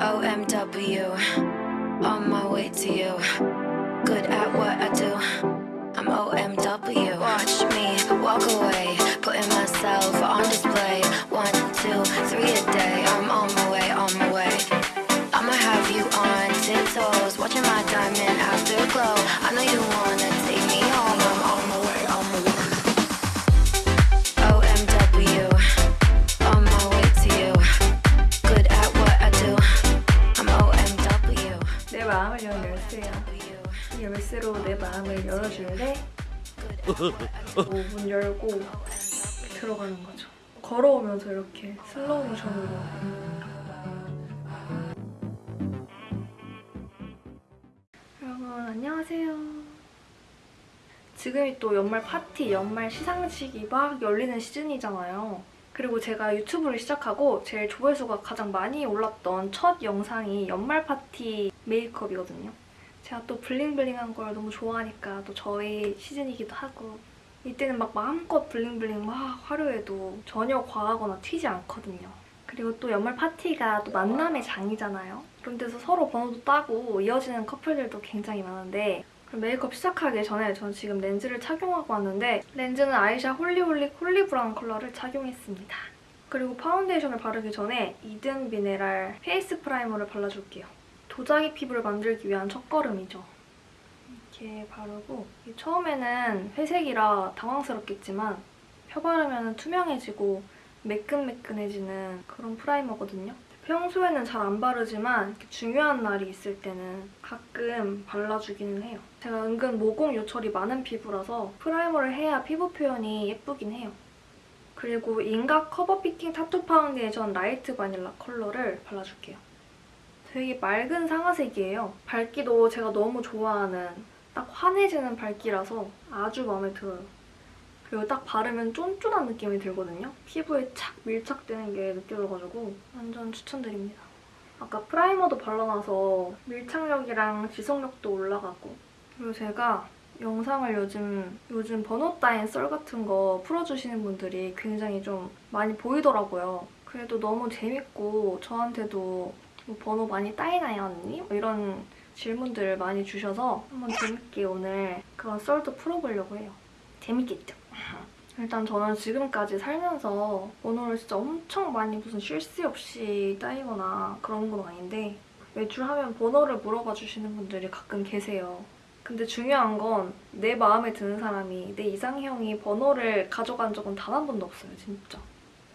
OMW, on my way to you. Good at what I do. I'm OMW. Watch me walk away, putting myself on display. One, two, three a day. I'm on my way, on my way. I'ma have you on tiptoes, watching my diamond afterglow. I know you wanna 열어줄래? 문 열고 들어가는 거죠. 걸어오면서 이렇게 슬로우 모션으로. 여러분 안녕하세요. 지금이 또 연말 파티, 연말 시상식이 막 열리는 시즌이잖아요. 그리고 제가 유튜브를 시작하고 제일 조회수가 가장 많이 올랐던 첫 영상이 연말 파티 메이크업이거든요. 제가 또 bling bling한 걸 너무 좋아하니까 또 저희 시즌이기도 하고 이때는 막 마음껏 bling bling 막 화려해도 전혀 과하거나 튀지 않거든요. 그리고 또 연말 파티가 또 만남의 장이잖아요. 그런 데서 서로 번호도 따고 이어지는 커플들도 굉장히 많은데 메이크업 시작하기 전에 저는 지금 렌즈를 착용하고 왔는데 렌즈는 아이샤 홀리홀릭 홀리브라운 컬러를 착용했습니다. 그리고 파운데이션을 바르기 전에 이든 미네랄 페이스 프라이머를 발라줄게요. 도자기 피부를 만들기 위한 첫걸음이죠. 이렇게 바르고 처음에는 회색이라 당황스럽겠지만 펴바르면 투명해지고 매끈매끈해지는 그런 primer거든요. 평소에는 잘 안 바르지만 중요한 날이 있을 때는 가끔 발라주기는 해요. 제가 은근 모공 요철이 많은 피부라서 primer를 해야 피부 표현이 예쁘긴 해요. 그리고 인가 커버 피팅 타투 파운데이션 라이트 바닐라 컬러를 발라줄게요. 되게 맑은 상아색이에요. 밝기도 제가 너무 좋아하는 딱 환해지는 밝기라서 아주 마음에 들어요. 그리고 딱 바르면 쫀쫀한 느낌이 들거든요. 피부에 착 밀착되는 게 느껴져가지고 완전 추천드립니다. 아까 프라이머도 발라놔서 밀착력이랑 지속력도 올라가고 그리고 제가 영상을 요즘 요즘 번호 따인 썰 같은 거 풀어주시는 분들이 굉장히 좀 많이 보이더라고요. 그래도 너무 재밌고 저한테도 뭐 번호 많이 따이나요 언니? 뭐 이런 질문들을 많이 주셔서 한번 재밌게 오늘 그런 썰도 풀어보려고 해요. 재밌겠죠? 일단 저는 지금까지 살면서 번호를 진짜 엄청 많이 무슨 쉴 새 없이 따이거나 그런 건 아닌데 외출하면 번호를 물어봐 주시는 분들이 가끔 계세요. 근데 중요한 건 내 마음에 드는 사람이 내 이상형이 번호를 가져간 적은 단 한 번도 없어요, 진짜.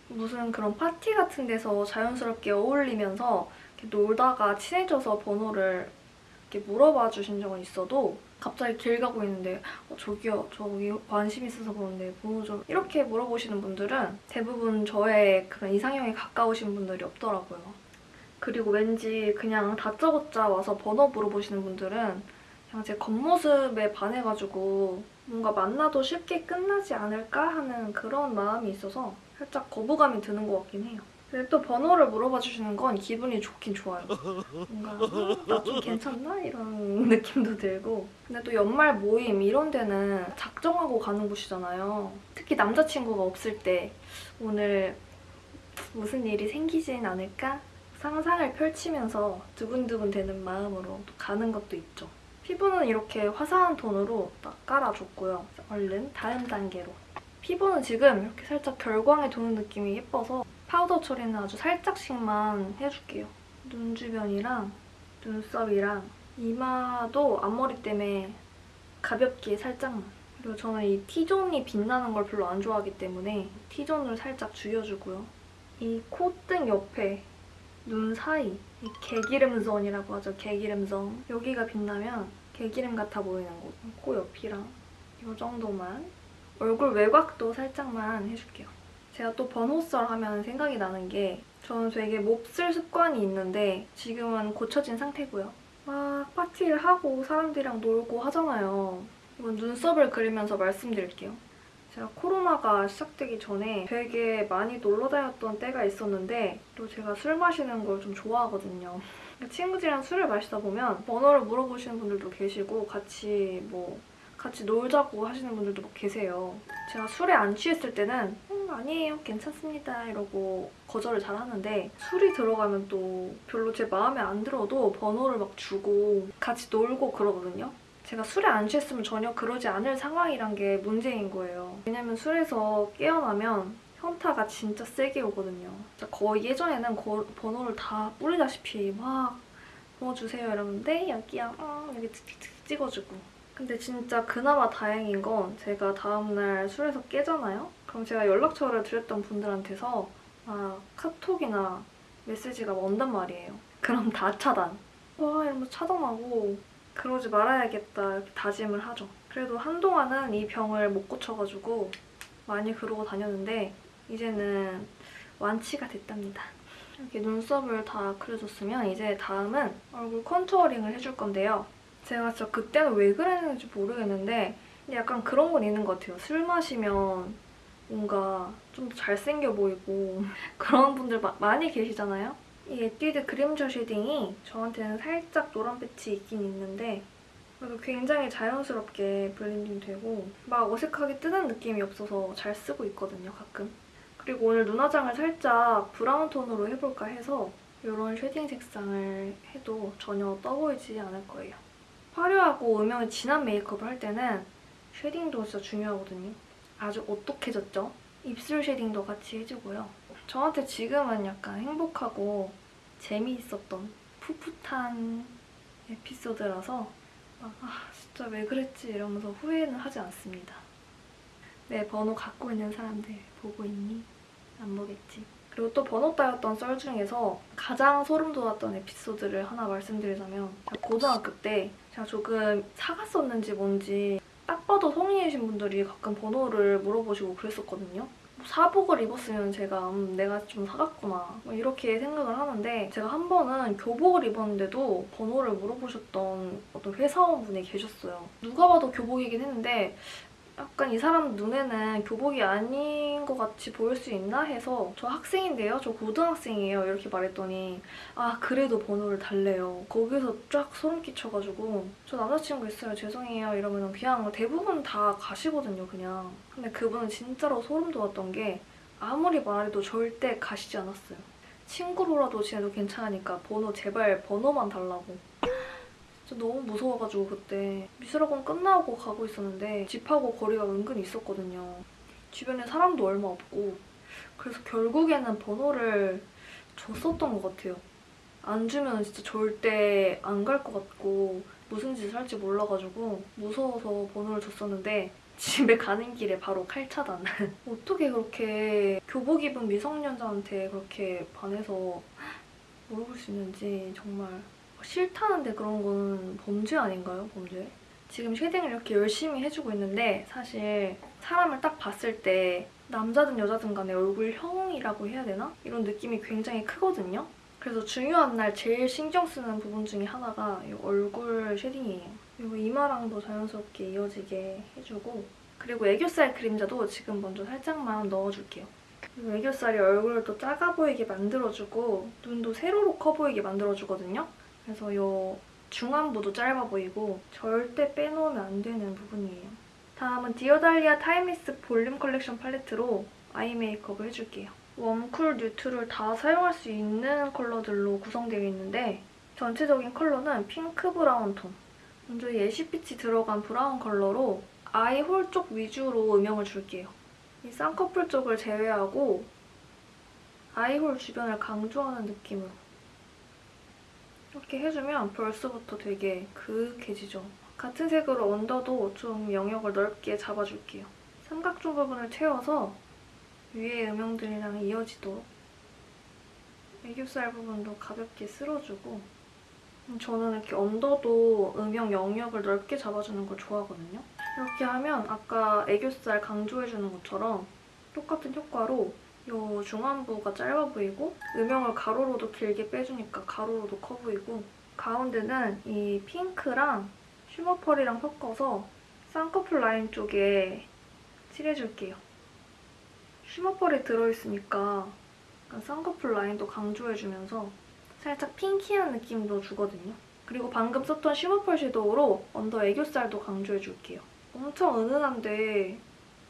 무슨 그런 파티 같은 데서 자연스럽게 어울리면서 놀다가 친해져서 번호를 이렇게 물어봐 주신 적은 있어도 갑자기 길 가고 있는데 어, 저기요 저기 관심 있어서 그런데 번호 좀 이렇게 물어보시는 분들은 대부분 저의 그런 이상형에 가까우신 분들이 없더라고요. 그리고 왠지 그냥 다짜고짜 와서 번호 물어보시는 분들은 그냥 제 겉모습에 반해가지고 뭔가 만나도 쉽게 끝나지 않을까 하는 그런 마음이 있어서 살짝 거부감이 드는 것 같긴 해요. 근데 또 번호를 물어봐 주시는 건 기분이 좋긴 좋아요. 뭔가 나 좀 괜찮나? 이런 느낌도 들고 근데 또 연말 모임 이런 데는 작정하고 가는 곳이잖아요. 특히 남자친구가 없을 때 오늘 무슨 일이 생기진 않을까? 상상을 펼치면서 두근두근 되는 마음으로 또 가는 것도 있죠. 피부는 이렇게 화사한 톤으로 딱 깔아줬고요. 얼른 다음 단계로. 피부는 지금 이렇게 살짝 결광이 도는 느낌이 예뻐서 파우더 처리는 아주 살짝씩만 해줄게요. 눈 주변이랑 눈썹이랑 이마도 앞머리 때문에 가볍게 살짝만. 그리고 저는 이 T존이 빛나는 걸 별로 안 좋아하기 때문에 T존을 살짝 죽여주고요. 이 콧등 옆에 눈 사이 이 개기름선이라고 하죠. 개기름선. 여기가 빛나면 개기름 같아 보이는 곳. 코 옆이랑 이 정도만. 얼굴 외곽도 살짝만 해줄게요. 제가 또 번호썰 하면 생각이 나는 게 저는 되게 몹쓸 습관이 있는데 지금은 고쳐진 상태고요. 막 파티를 하고 사람들이랑 놀고 하잖아요. 이건 눈썹을 그리면서 말씀드릴게요. 제가 코로나가 시작되기 전에 되게 많이 놀러 다녔던 때가 있었는데 또 제가 술 마시는 걸 좀 좋아하거든요. 친구들이랑 술을 마시다 보면 번호를 물어보시는 분들도 계시고 같이 뭐 같이 놀자고 하시는 분들도 막 계세요. 제가 술에 안 취했을 때는 아니에요 괜찮습니다 이러고 거절을 잘 하는데 술이 들어가면 또 별로 제 마음에 안 들어도 번호를 막 주고 같이 놀고 그러거든요. 제가 술에 안 취했으면 전혀 그러지 않을 상황이란 게 문제인 거예요. 왜냐면 술에서 깨어나면 현타가 진짜 세게 오거든요. 진짜 거의 예전에는 거- 번호를 다 뿌리다시피 막 번호 주세요 이러는데 여기야 음, 여기 찍어주고 근데 진짜 그나마 다행인 건 제가 다음날 술에서 깨잖아요? 그럼 제가 연락처를 드렸던 분들한테서 막 카톡이나 메시지가 온단 말이에요. 그럼 다 차단. 와 이러면서 차단하고 그러지 말아야겠다 이렇게 다짐을 하죠. 그래도 한동안은 이 병을 못 고쳐가지고 많이 그러고 다녔는데 이제는 완치가 됐답니다. 이렇게 눈썹을 다 그려줬으면 이제 다음은 얼굴 contouring을 해줄 건데요. 제가 진짜 그때는 왜 그랬는지 모르겠는데 약간 그런 건 있는 것 같아요. 술 마시면 뭔가 좀더 잘생겨 보이고 그런 분들 마- 많이 계시잖아요? 이 에뛰드 그림자 shading이 저한테는 살짝 노란 빛이 있긴 있는데 그래도 굉장히 자연스럽게 blending 되고 막 어색하게 뜨는 느낌이 없어서 잘 쓰고 있거든요, 가끔. 그리고 오늘 눈 화장을 살짝 브라운 톤으로 해볼까 해서 이런 shading 색상을 해도 전혀 떠보이지 않을 거예요. 화려하고 음영이 진한 메이크업을 할 때는 shading도 진짜 중요하거든요. 아주 오똑해졌죠? 입술 shading도 같이 해주고요. 저한테 지금은 약간 행복하고 재미있었던 풋풋한 에피소드라서 막, 아 진짜 왜 그랬지 이러면서 후회는 하지 않습니다. 내 번호 갖고 있는 사람들 보고 있니? 안 보겠지. 그리고 또 번호 따였던 썰 중에서 가장 소름 돋았던 에피소드를 하나 말씀드리자면 고등학교 때 제가 조금 사갔었는지 뭔지 딱 봐도 성인이신 분들이 가끔 번호를 물어보시고 그랬었거든요. 뭐 사복을 입었으면 제가 음, 내가 좀 사갔구나 뭐 이렇게 생각을 하는데 제가 한 번은 교복을 입었는데도 번호를 물어보셨던 어떤 회사원분이 계셨어요. 누가 봐도 교복이긴 했는데 약간 이 사람 눈에는 교복이 아닌 것 같이 보일 수 있나 해서 저 학생인데요? 저 고등학생이에요. 이렇게 말했더니 아 그래도 번호를 달래요. 거기서 쫙 소름 끼쳐가지고 저 남자친구 있어요. 죄송해요. 이러면 그냥 대부분 다 가시거든요. 그냥. 근데 그분은 진짜로 소름 돋았던 게 아무리 말해도 절대 가시지 않았어요. 친구로라도 지내도 괜찮으니까 번호 제발 번호만 달라고. 진짜 너무 무서워가지고 그때 미술학원 끝나고 가고 있었는데 집하고 거리가 은근히 있었거든요. 주변에 사람도 얼마 없고 그래서 결국에는 번호를 줬었던 것 같아요. 안 주면 진짜 절대 안 갈 것 같고 무슨 짓을 할지 몰라가지고 무서워서 번호를 줬었는데 집에 가는 길에 바로 칼차단. 어떻게 그렇게 교복 입은 미성년자한테 그렇게 반해서 물어볼 수 있는지 정말 싫다는데 그런 건 범죄 아닌가요? 범죄? 지금 shading을 이렇게 열심히 해주고 있는데 사실 사람을 딱 봤을 때 남자든 여자든 간에 얼굴형이라고 해야 되나? 이런 느낌이 굉장히 크거든요. 그래서 중요한 날 제일 신경 쓰는 부분 중에 하나가 이 얼굴 shading이에요. 그리고 이마랑도 자연스럽게 이어지게 해주고 그리고 애교살 그림자도 지금 먼저 살짝만 넣어줄게요. 그리고 애교살이 얼굴을 또 작아 보이게 만들어주고 눈도 세로로 커 보이게 만들어주거든요. 그래서 이 중안부도 짧아 보이고 절대 빼놓으면 안 되는 부분이에요. 다음은 디어달리아 타임리스 볼륨 컬렉션 팔레트로 아이 메이크업을 해줄게요. warm cool, neutral 다 사용할 수 있는 컬러들로 구성되어 있는데 전체적인 컬러는 핑크 브라운 톤. 먼저 예시빛이 들어간 브라운 컬러로 아이 홀 쪽 위주로 음영을 줄게요. 이 쌍꺼풀 쪽을 제외하고 아이 홀 주변을 강조하는 느낌으로 이렇게 해주면 벌써부터 되게 그윽해지죠. 같은 색으로 언더도 좀 영역을 넓게 잡아줄게요. 삼각존 부분을 채워서 위에 음영들이랑 이어지도록 애교살 부분도 가볍게 쓸어주고 음, 저는 이렇게 언더도 음영 영역을 넓게 잡아주는 걸 좋아하거든요. 이렇게 하면 아까 애교살 강조해주는 것처럼 똑같은 효과로 이 중안부가 짧아 보이고 음영을 가로로도 길게 빼주니까 가로로도 커 보이고 가운데는 이 핑크랑 쉬머 펄이랑 섞어서 쌍꺼풀 라인 쪽에 칠해줄게요. 쉬머 펄이 들어있으니까 쌍꺼풀 라인도 강조해주면서 살짝 pinky한 느낌도 주거든요. 그리고 방금 썼던 shimmer 펄 shadow로 under 애교살도 강조해줄게요. 엄청 은은한데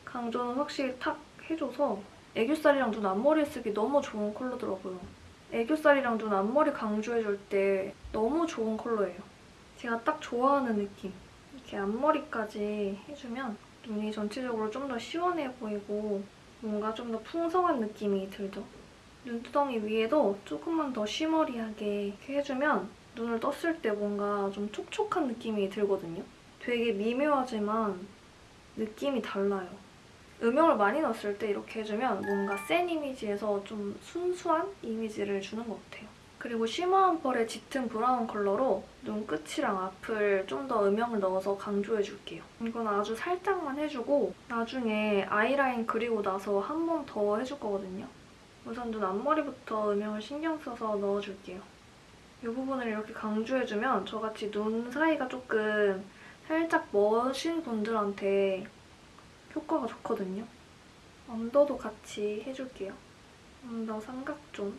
강조는 확실히 탁 해줘서 애교살이랑 눈 앞머리에 쓰기 너무 좋은 컬러더라고요. 애교살이랑 눈 앞머리 강조해줄 때 너무 좋은 컬러예요. 제가 딱 좋아하는 느낌. 이렇게 앞머리까지 해주면 눈이 전체적으로 좀 더 시원해 보이고 뭔가 좀 더 풍성한 느낌이 들죠. 눈두덩이 위에도 조금만 더 쉬머리하게 해주면 눈을 떴을 때 뭔가 좀 촉촉한 느낌이 들거든요. 되게 미묘하지만 느낌이 달라요. 음영을 많이 넣었을 때 이렇게 해주면 뭔가 센 이미지에서 좀 순수한 이미지를 주는 것 같아요. 그리고 쉬머한 펄의 짙은 브라운 컬러로 눈끝이랑 앞을 좀 더 음영을 넣어서 강조해줄게요. 이건 아주 살짝만 해주고 나중에 아이라인 그리고 나서 한 번 더 해줄 거거든요. 우선 눈 앞머리부터 음영을 신경 써서 넣어줄게요. 이 부분을 이렇게 강조해주면 저같이 눈 사이가 조금 살짝 먼 분들한테 효과가 좋거든요. under도 같이 해줄게요. under 삼각zone.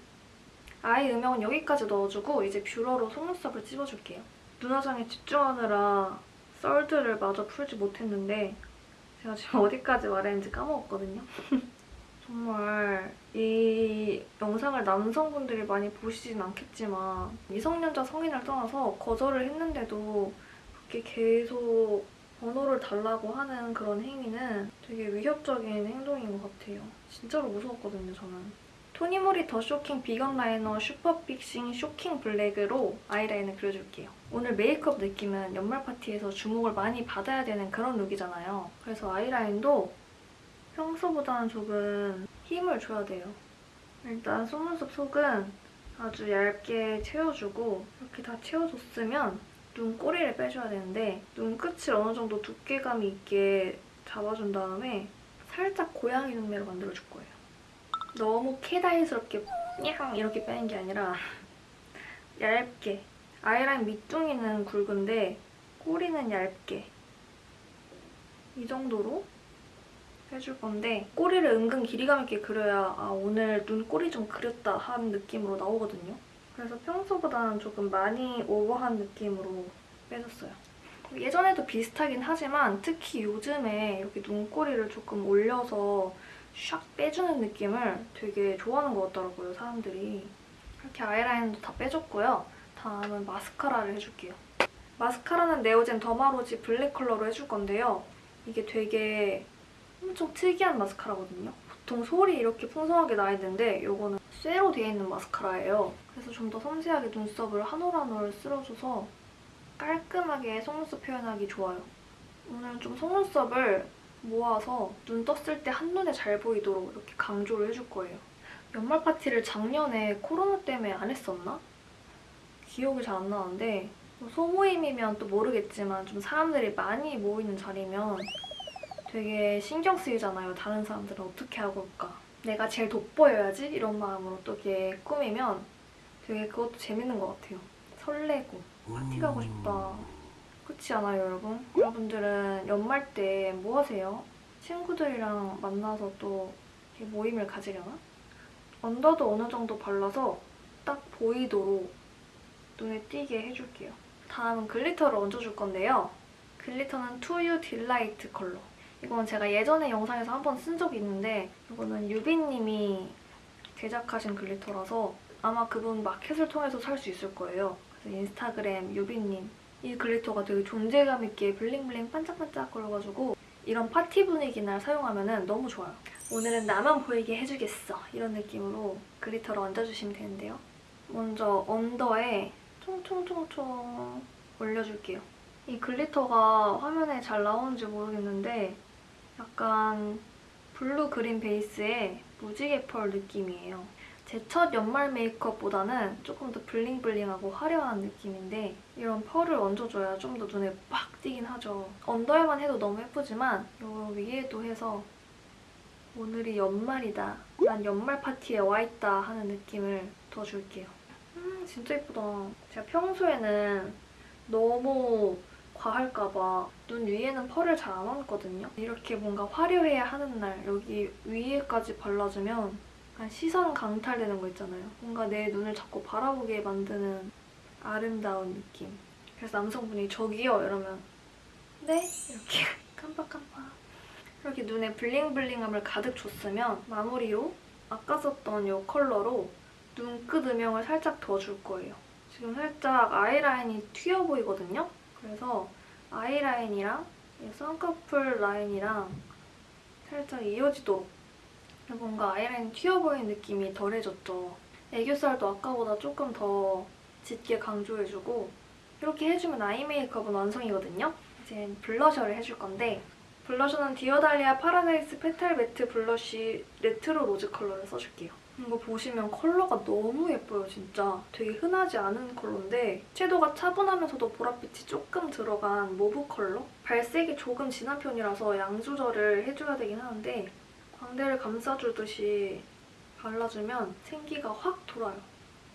아이 음영은 여기까지 넣어주고 이제 뷰러로 속눈썹을 찝어줄게요. 눈화장에 집중하느라 썰들을 마저 풀지 못했는데 제가 지금 어디까지 말했는지 까먹었거든요. 정말 이 영상을 남성분들이 많이 보시진 않겠지만 미성년자 성인을 떠나서 거절을 했는데도 그렇게 계속 번호를 달라고 하는 그런 행위는 되게 위협적인 행동인 것 같아요. 진짜로 무서웠거든요, 저는. 토니모리 더 쇼킹 비건 라이너 슈퍼 픽싱 쇼킹 블랙으로 아이라인을 그려줄게요. 오늘 메이크업 느낌은 연말 파티에서 주목을 많이 받아야 되는 그런 룩이잖아요. 그래서 아이라인도 평소보다는 조금 힘을 줘야 돼요. 일단 속눈썹 속은 아주 얇게 채워주고 이렇게 다 채워줬으면 눈 꼬리를 빼줘야 되는데 눈끝을 어느 정도 두께감이 있게 잡아준 다음에 살짝 고양이 눈매로 만들어줄 거예요. 너무 캐다이스럽게 냥 이렇게 빼는 게 아니라 얇게 아이라인 밑둥이는 굵은데 꼬리는 얇게 이 정도로 해줄 건데 꼬리를 은근 길이감 있게 그려야 아 오늘 눈 꼬리 좀 그렸다 하는 느낌으로 나오거든요. 그래서 평소보다는 조금 많이 오버한 느낌으로 빼줬어요. 예전에도 비슷하긴 하지만 특히 요즘에 이렇게 눈꼬리를 조금 올려서 샥 빼주는 느낌을 되게 좋아하는 것 같더라고요, 사람들이. 이렇게 아이라인도 다 빼줬고요. 다음은 마스카라를 해줄게요. 마스카라는 네오젠 더마로지 블랙 컬러로 해줄 건데요. 이게 되게 엄청 특이한 마스카라거든요. 보통 솔이 이렇게 풍성하게 나 있는데 이거는 쇠로 되어 있는 마스카라예요. 그래서 좀 더 섬세하게 눈썹을 한 올 한 올 쓸어줘서 깔끔하게 속눈썹 표현하기 좋아요. 오늘 좀 속눈썹을 모아서 눈 떴을 때 한눈에 잘 보이도록 이렇게 강조를 해줄 거예요. 연말 파티를 작년에 코로나 때문에 안 했었나? 기억이 잘 안 나는데 뭐 소모임이면 또 모르겠지만 좀 사람들이 많이 모이는 자리면 되게 신경 쓰이잖아요. 다른 사람들은 어떻게 하고 올까? 내가 제일 돋보여야지? 이런 마음으로 또 이렇게 꾸미면 되게 그것도 재밌는 것 같아요. 설레고 파티 가고 싶다. 그렇지 않아요, 여러분? 여러분들은 연말 때 뭐 하세요? 친구들이랑 만나서 또 이렇게 모임을 가지려나? under도 어느 정도 발라서 딱 보이도록 눈에 띄게 해줄게요. 다음은 glitter를 얹어줄 건데요. glitter는 투유 딜라이트 컬러. 이건 제가 예전에 영상에서 한 번 쓴 적이 있는데 이거는 유빈님이 제작하신 glitter라서 아마 그분 마켓을 통해서 살 수 있을 거예요. 그래서 인스타그램 유빈님 이 glitter가 되게 존재감 있게 bling bling 반짝반짝 거려가지고 이런 파티 분위기 날 사용하면 너무 좋아요. 오늘은 나만 보이게 해주겠어 이런 느낌으로 glitter를 얹어주시면 되는데요. 먼저 under에 총총총총 올려줄게요. 이 glitter가 화면에 잘 나오는지 모르겠는데 약간 blue green 베이스의 무지개 펄 느낌이에요. 제 첫 연말 메이크업보다는 조금 더 bling bling하고 화려한 느낌인데 이런 펄을 얹어줘야 좀 더 눈에 빡 띄긴 하죠. under에만 해도 너무 예쁘지만 이 위에도 해서 오늘이 연말이다. 난 연말 파티에 와있다 하는 느낌을 더 줄게요. 음 진짜 예쁘다. 제가 평소에는 너무 과할까봐 눈 위에는 펄을 잘 안 얹거든요. 이렇게 뭔가 화려해야 하는 날 여기 위에까지 발라주면 약간 시선 강탈되는 거 있잖아요. 뭔가 내 눈을 자꾸 바라보게 만드는 아름다운 느낌. 그래서 남성분이 저기요 이러면 네? 이렇게 깜빡깜빡. 이렇게 눈에 블링블링함을 가득 줬으면 마무리로 아까 썼던 이 컬러로 눈끝 음영을 살짝 더 줄 거예요. 지금 살짝 아이라인이 튀어 보이거든요? 그래서 아이라인이랑 이 쌍꺼풀 라인이랑 살짝 이어지도록 뭔가 아이라인 튀어 보이는 느낌이 덜해졌죠. 애교살도 아까보다 조금 더 짙게 강조해주고 이렇게 해주면 아이 메이크업은 완성이거든요. 이제 블러셔를 해줄 건데 블러셔는 디어달리아 Paradise Petal Matte Blush Retro Rose 컬러를 써줄게요. 이거 보시면 컬러가 너무 예뻐요, 진짜. 되게 흔하지 않은 컬러인데 채도가 차분하면서도 보랏빛이 조금 들어간 mauve 컬러? 발색이 조금 진한 편이라서 양 조절을 해줘야 되긴 하는데 광대를 감싸주듯이 발라주면 생기가 확 돌아요.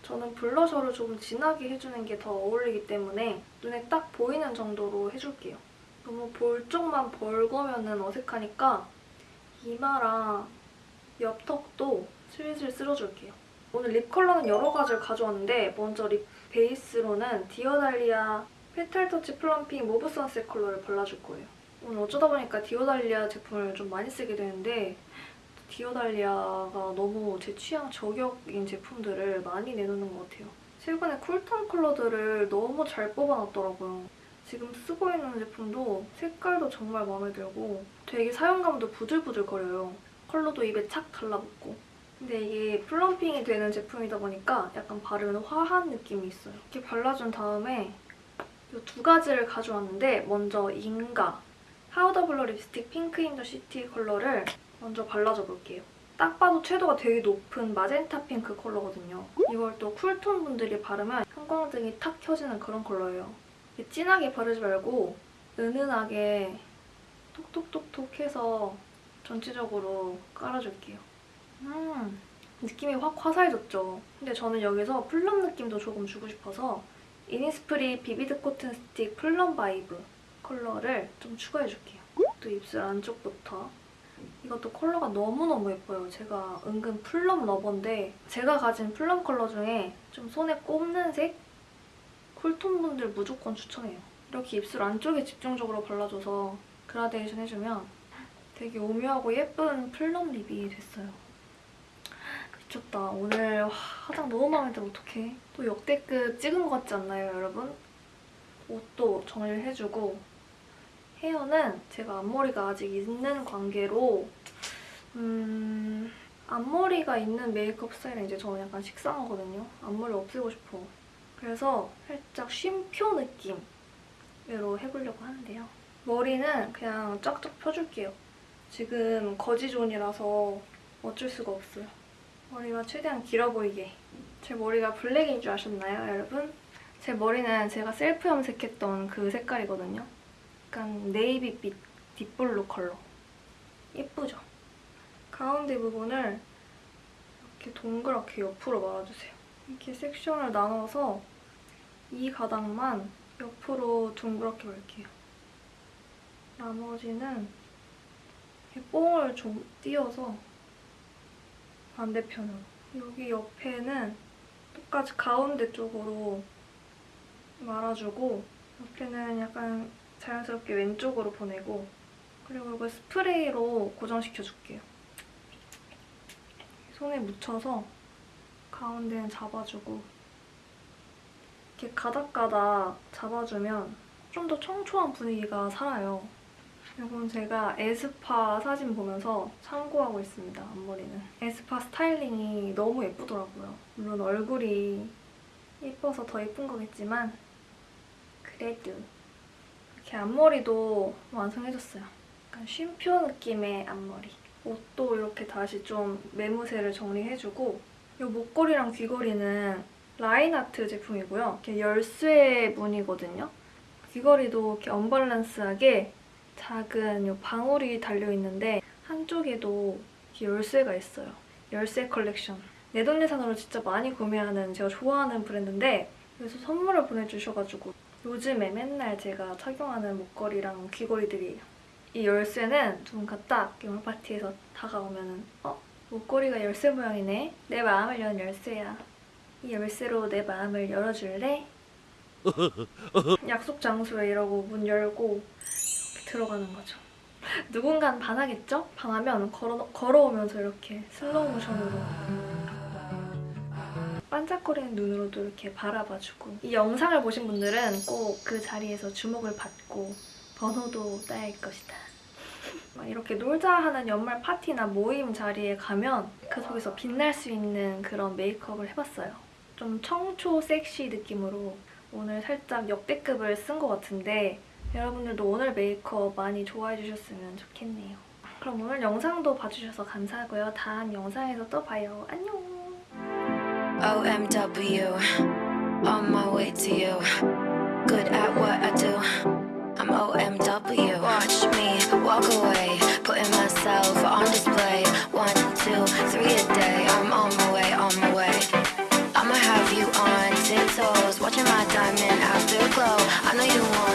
저는 블러셔를 조금 진하게 해주는 게 더 어울리기 때문에 눈에 딱 보이는 정도로 해줄게요. 너무 볼 쪽만 벌거면 어색하니까 이마랑 옆턱도 슬슬 쓸어줄게요. 오늘 립 컬러는 여러 가지를 가져왔는데 먼저 립 베이스로는 디어달리아 Petal Touch Plumping Mauve Sunset 컬러를 발라줄 거예요. 오늘 어쩌다 보니까 디어달리아 제품을 좀 많이 쓰게 되는데 디어달리아가 너무 제 취향 저격인 제품들을 많이 내놓는 것 같아요. 최근에 쿨톤 컬러들을 너무 잘 뽑아놨더라고요. 지금 쓰고 있는 제품도 색깔도 정말 마음에 들고 되게 사용감도 부들부들거려요. 컬러도 입에 착 달라붙고 근데 이게 plumping이 되는 제품이다 보니까 약간 바르면 화한 느낌이 있어요. 이렇게 발라준 다음에 이 두 가지를 가져왔는데 먼저 인가 Powder Blur 립스틱 Pink in the City 컬러를 먼저 발라줘 볼게요. 딱 봐도 채도가 되게 높은 마젠타 핑크 컬러거든요. 이걸 또 쿨톤 분들이 바르면 형광등이 탁 켜지는 그런 컬러예요. 진하게 바르지 말고 은은하게 톡톡톡톡 해서 전체적으로 깔아줄게요. 음, 느낌이 확 화사해졌죠? 근데 저는 여기서 plum 느낌도 조금 주고 싶어서 이니스프리 Vivid Cotton Stick Plum Vibe 컬러를 좀 추가해줄게요. 또 입술 안쪽부터. 이것도 컬러가 너무너무 예뻐요. 제가 은근 plum lover인데 제가 가진 plum 컬러 중에 좀 손에 꼽는 색? 쿨톤 분들 무조건 추천해요. 이렇게 입술 안쪽에 집중적으로 발라줘서 그라데이션 해주면 되게 오묘하고 예쁜 plum 립이 됐어요. 미쳤다. 오늘 화장 너무 마음에 들어. 어떡해. 또 역대급 찍은 것 같지 않나요, 여러분? 옷도 정리를 해주고 헤어는 제가 앞머리가 아직 있는 관계로 음... 앞머리가 있는 메이크업 스타일은 이제 저는 약간 식상하거든요. 앞머리 없애고 싶어. 그래서 살짝 쉼표 느낌으로 해보려고 하는데요. 머리는 그냥 쫙쫙 펴줄게요. 지금 거지존이라서 어쩔 수가 없어요. 머리가 최대한 길어 보이게. 제 머리가 블랙인 줄 아셨나요, 여러분? 제 머리는 제가 셀프 염색했던 그 색깔이거든요. 약간 네이비빛 deep blue 컬러. 예쁘죠? 가운데 부분을 이렇게 동그랗게 옆으로 말아주세요. 이렇게 섹션을 나눠서 이 가닥만 옆으로 둥그렇게 말게요. 나머지는 이렇게 뽕을 좀 띄워서 반대편으로. 여기 옆에는 똑같이 가운데 쪽으로 말아주고 옆에는 약간 자연스럽게 왼쪽으로 보내고 그리고 이걸 스프레이로 고정시켜줄게요. 손에 묻혀서 가운데는 잡아주고 이렇게 가닥가닥 잡아주면 좀 더 청초한 분위기가 살아요. 이건 제가 에스파 사진 보면서 참고하고 있습니다, 앞머리는. 에스파 스타일링이 너무 예쁘더라고요. 물론 얼굴이 예뻐서 더 예쁜 거겠지만 그래도 이렇게 앞머리도 완성해줬어요. 약간 쉼표 느낌의 앞머리. 옷도 이렇게 다시 좀 매무새를 정리해주고 이 목걸이랑 귀걸이는 라인아트 제품이고요. 이렇게 열쇠 무늬거든요. 귀걸이도 이렇게 언밸런스하게 작은 이 방울이 달려있는데 한쪽에도 열쇠가 있어요. 열쇠 컬렉션. 내돈내산으로 진짜 많이 구매하는 제가 좋아하는 브랜드인데 그래서 선물을 보내주셔가지고 요즘에 맨날 제가 착용하는 목걸이랑 귀걸이들이에요. 이 열쇠는 누군가 딱 영화 파티에서 다가오면 어? 목걸이가 열쇠 모양이네? 내 마음을 여는 열쇠야. 이 열쇠로 내 마음을 열어줄래? 약속 장소에 이러고 문 열고 들어가는 거죠. 누군간 반하겠죠? 반하면 걸어, 걸어오면서 이렇게 슬로우 모션으로 반짝거리는 눈으로도 이렇게 바라봐주고 이 영상을 보신 분들은 꼭 그 자리에서 주목을 받고 번호도 따일 것이다. 이렇게 놀자 하는 연말 파티나 모임 자리에 가면 그 속에서 빛날 수 있는 그런 메이크업을 해봤어요. 좀 청초 섹시 느낌으로 오늘 살짝 역대급을 쓴 것 같은데 여러분들도 오늘 메이크업 많이 좋아해 주셨으면 좋겠네요. 그럼 오늘 영상도 봐주셔서 감사하고요. 다음 영상에서 또 봐요. 안녕! OMW, on my way to you. Good at what I do. I'm OMW. Watch me walk away, putting myself on display. One, two, three a day. I'm on my way, on my way. I'ma have you on tiptoes, watching my diamond afterglow. I know you wanna